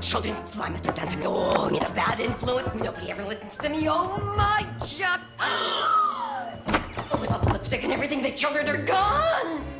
children. Fly, Mr. Dancing. Oh, I'm a bad influence. Nobody ever listens to me. Oh, my Chuck. Oh, with all the lipstick and everything, the children are gone.